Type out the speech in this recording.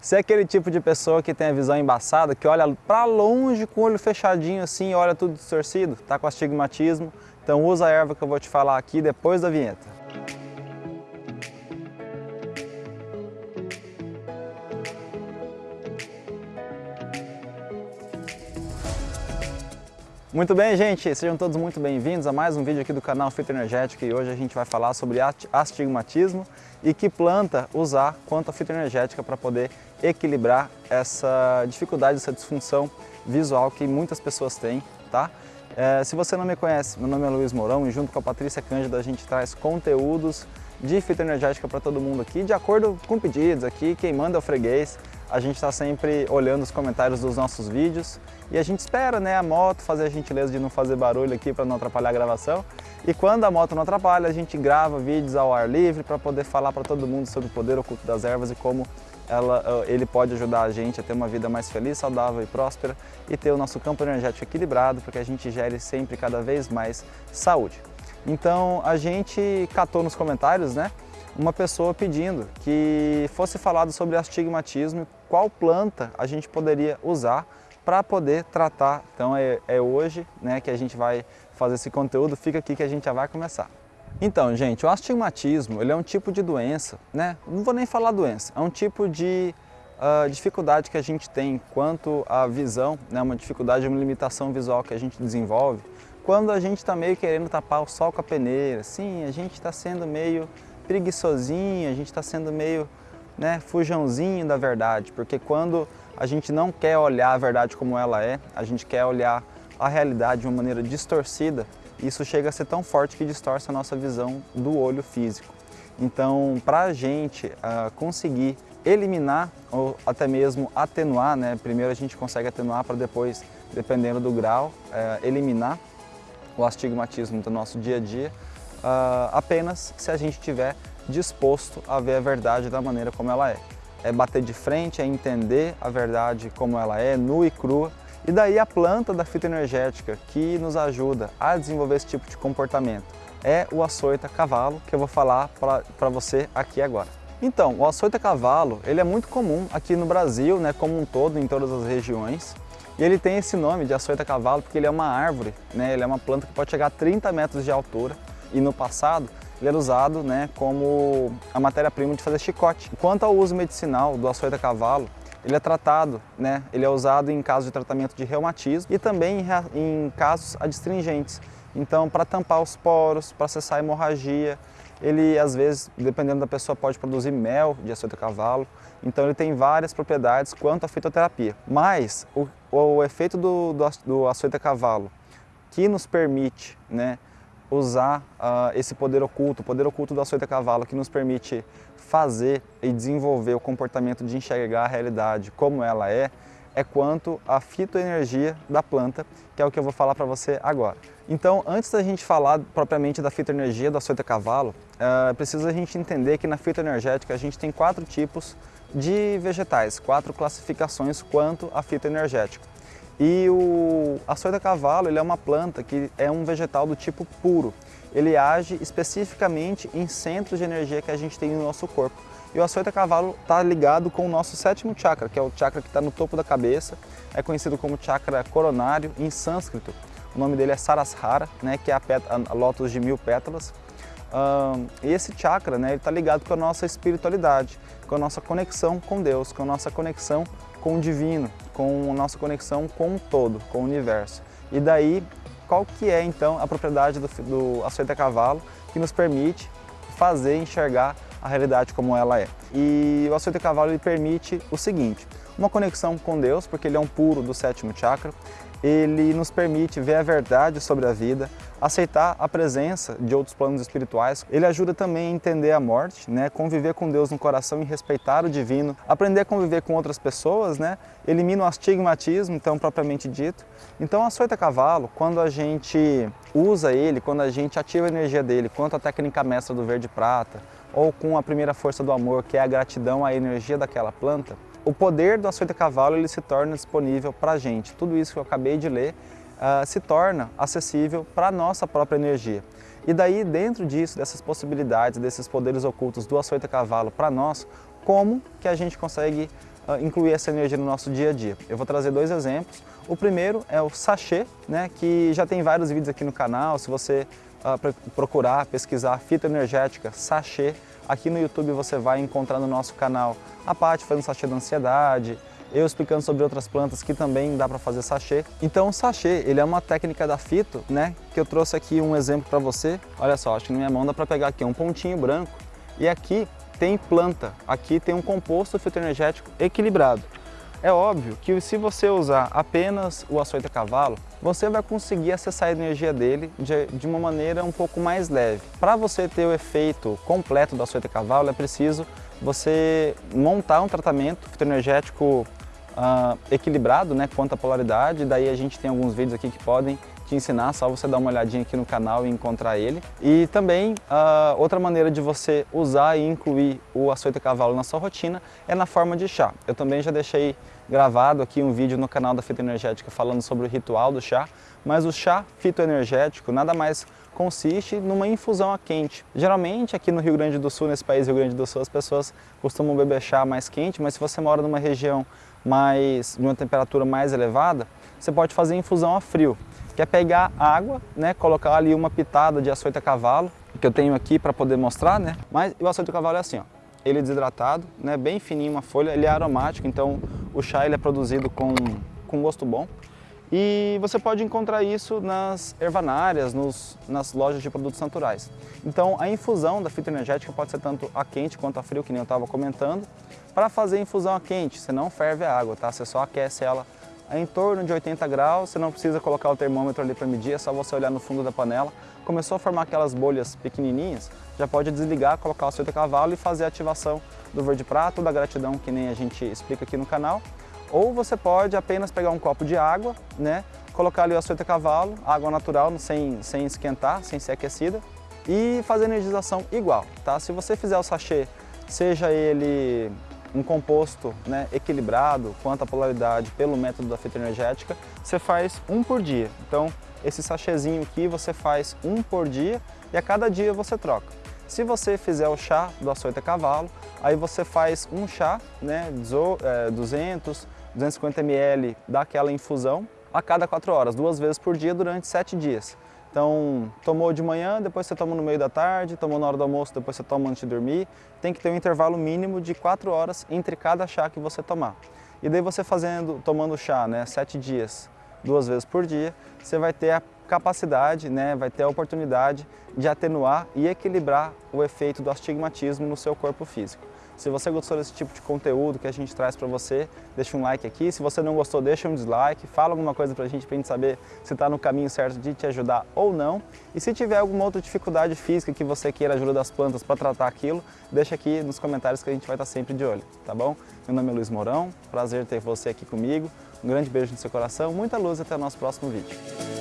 Você é aquele tipo de pessoa que tem a visão embaçada, que olha para longe com o olho fechadinho assim, olha tudo distorcido, tá com astigmatismo, então usa a erva que eu vou te falar aqui depois da vinheta. Muito bem, gente, sejam todos muito bem-vindos a mais um vídeo aqui do canal Fito Energético e hoje a gente vai falar sobre astigmatismo e que planta usar quanto a fitoenergética para poder equilibrar essa dificuldade, essa disfunção visual que muitas pessoas têm, tá? É, se você não me conhece, meu nome é Luiz Mourão e junto com a Patrícia Cândida a gente traz conteúdos de fitoenergética para todo mundo aqui, de acordo com pedidos aqui, quem manda é o freguês, a gente está sempre olhando os comentários dos nossos vídeos e a gente espera né, a moto fazer a gentileza de não fazer barulho aqui para não atrapalhar a gravação. E quando a moto não atrapalha, a gente grava vídeos ao ar livre para poder falar para todo mundo sobre o poder oculto das ervas e como ela, ele pode ajudar a gente a ter uma vida mais feliz, saudável e próspera e ter o nosso campo energético equilibrado para que a gente gere sempre cada vez mais saúde. Então a gente catou nos comentários né, uma pessoa pedindo que fosse falado sobre astigmatismo, qual planta a gente poderia usar para poder tratar. Então é, é hoje né, que a gente vai fazer esse conteúdo, fica aqui que a gente já vai começar. Então, gente, o astigmatismo ele é um tipo de doença, né? não vou nem falar doença, é um tipo de uh, dificuldade que a gente tem quanto à visão, né? uma dificuldade, uma limitação visual que a gente desenvolve, quando a gente está meio querendo tapar o sol com a peneira, sim, a gente está sendo meio preguiçosinho, a gente está sendo meio né, fujãozinho da verdade, porque quando a gente não quer olhar a verdade como ela é, a gente quer olhar a realidade de uma maneira distorcida, isso chega a ser tão forte que distorce a nossa visão do olho físico. Então, para a gente uh, conseguir eliminar ou até mesmo atenuar, né? primeiro a gente consegue atenuar para depois, dependendo do grau, uh, eliminar o astigmatismo do nosso dia a dia, uh, apenas se a gente tiver disposto a ver a verdade da maneira como ela é. É bater de frente, é entender a verdade como ela é, nua e crua. E daí a planta da fitoenergética que nos ajuda a desenvolver esse tipo de comportamento é o açoita cavalo, que eu vou falar para você aqui agora. Então, o açoita cavalo, ele é muito comum aqui no Brasil, né, como um todo, em todas as regiões. E ele tem esse nome de açoita cavalo porque ele é uma árvore, né, ele é uma planta que pode chegar a 30 metros de altura. E no passado, ele era usado né, como a matéria-prima de fazer chicote. Quanto ao uso medicinal do açoita cavalo, ele é tratado, né, ele é usado em casos de tratamento de reumatismo e também em, em casos adstringentes. Então, para tampar os poros, para cessar a hemorragia, ele às vezes, dependendo da pessoa, pode produzir mel de açoita cavalo. Então ele tem várias propriedades quanto à fitoterapia. Mas o, o efeito do, do, do açoita cavalo, que nos permite né, usar uh, esse poder oculto, o poder oculto do açoita cavalo, que nos permite fazer e desenvolver o comportamento de enxergar a realidade como ela é, é quanto à fitoenergia da planta, que é o que eu vou falar para você agora. Então, antes da gente falar propriamente da fitoenergia do açoita cavalo, é preciso a gente entender que na fitoenergética a gente tem quatro tipos de vegetais, quatro classificações quanto à fitoenergética. E o açoita cavalo ele é uma planta que é um vegetal do tipo puro. Ele age especificamente em centros de energia que a gente tem no nosso corpo. E o açoita cavalo está ligado com o nosso sétimo chakra, que é o chakra que está no topo da cabeça. É conhecido como chakra coronário em sânscrito. O nome dele é Sarasrara, né, que é a, a lótus de mil pétalas. Um, e esse chakra né, está ligado com a nossa espiritualidade, com a nossa conexão com Deus, com a nossa conexão com o divino, com a nossa conexão com o todo, com o universo. E daí, qual que é então a propriedade do, do açoita cavalo que nos permite fazer enxergar a realidade como ela é. E o açoita cavalo ele permite o seguinte, uma conexão com Deus, porque ele é um puro do sétimo chakra, ele nos permite ver a verdade sobre a vida, aceitar a presença de outros planos espirituais. Ele ajuda também a entender a morte, né? conviver com Deus no coração e respeitar o divino, aprender a conviver com outras pessoas, né? elimina o astigmatismo, então propriamente dito. Então a açoita cavalo, quando a gente usa ele, quando a gente ativa a energia dele, quanto a técnica mestra do verde prata, ou com a primeira força do amor, que é a gratidão à energia daquela planta, o poder do açoite cavalo ele se torna disponível para a gente. Tudo isso que eu acabei de ler uh, se torna acessível para a nossa própria energia. E daí, dentro disso, dessas possibilidades, desses poderes ocultos do açoite cavalo para nós, como que a gente consegue uh, incluir essa energia no nosso dia a dia. Eu vou trazer dois exemplos. O primeiro é o sachê, né, que já tem vários vídeos aqui no canal, se você uh, procurar, pesquisar fitoenergética, sachê, aqui no YouTube você vai encontrar no nosso canal a parte fazendo sachê da ansiedade, eu explicando sobre outras plantas que também dá para fazer sachê. Então o sachê, ele é uma técnica da fito, né, que eu trouxe aqui um exemplo para você. Olha só, acho que na minha mão dá para pegar aqui um pontinho branco e aqui tem planta, aqui tem um composto fitoenergético equilibrado. É óbvio que se você usar apenas o açoite a cavalo, você vai conseguir acessar a energia dele de, de uma maneira um pouco mais leve. Para você ter o efeito completo do açoite a cavalo, é preciso você montar um tratamento fitoenergético uh, equilibrado né, quanto à polaridade, daí a gente tem alguns vídeos aqui que podem te ensinar, só você dar uma olhadinha aqui no canal e encontrar ele. E também, uh, outra maneira de você usar e incluir o açoite a cavalo na sua rotina é na forma de chá. Eu também já deixei gravado aqui um vídeo no canal da Fitoenergética falando sobre o ritual do chá, mas o chá fitoenergético nada mais consiste numa infusão a quente. Geralmente aqui no Rio Grande do Sul, nesse país Rio Grande do Sul, as pessoas costumam beber chá mais quente, mas se você mora numa região mais, de uma temperatura mais elevada, você pode fazer infusão a frio, que é pegar água, né, colocar ali uma pitada de açoite a cavalo, que eu tenho aqui para poder mostrar, né? Mas o açoite a cavalo é assim, ó. Ele é desidratado, né, bem fininho uma folha, ele é aromático, então o chá ele é produzido com, com gosto bom. E você pode encontrar isso nas ervanárias, nos, nas lojas de produtos naturais. Então a infusão da fitoenergética pode ser tanto a quente quanto a frio, que nem eu estava comentando. Para fazer infusão a quente, você não ferve a água, tá? Você só aquece ela em torno de 80 graus, você não precisa colocar o termômetro ali para medir, é só você olhar no fundo da panela. Começou a formar aquelas bolhas pequenininhas, já pode desligar, colocar o seu de cavalo e fazer a ativação do verde prato, da gratidão, que nem a gente explica aqui no canal. Ou você pode apenas pegar um copo de água, né, colocar ali o açoite a cavalo, água natural, sem, sem esquentar, sem ser aquecida, e fazer energização igual, tá? Se você fizer o sachê, seja ele um composto né, equilibrado quanto à polaridade pelo método da fitoenergética, você faz um por dia. Então, esse sachêzinho aqui você faz um por dia e a cada dia você troca. Se você fizer o chá do açoite a cavalo, aí você faz um chá, né, 200, 250 ml daquela infusão a cada 4 horas, duas vezes por dia durante 7 dias. Então, tomou de manhã, depois você toma no meio da tarde, tomou na hora do almoço, depois você toma antes de dormir. Tem que ter um intervalo mínimo de 4 horas entre cada chá que você tomar. E daí você fazendo, tomando chá, né, 7 dias, duas vezes por dia, você vai ter a capacidade, né, vai ter a oportunidade de atenuar e equilibrar o efeito do astigmatismo no seu corpo físico. Se você gostou desse tipo de conteúdo que a gente traz para você, deixa um like aqui. Se você não gostou, deixa um dislike. Fala alguma coisa para a gente, para a gente saber se está no caminho certo de te ajudar ou não. E se tiver alguma outra dificuldade física que você queira ajuda das plantas para tratar aquilo, deixa aqui nos comentários que a gente vai estar tá sempre de olho, tá bom? Meu nome é Luiz Mourão, prazer ter você aqui comigo. Um grande beijo no seu coração, muita luz e até o nosso próximo vídeo.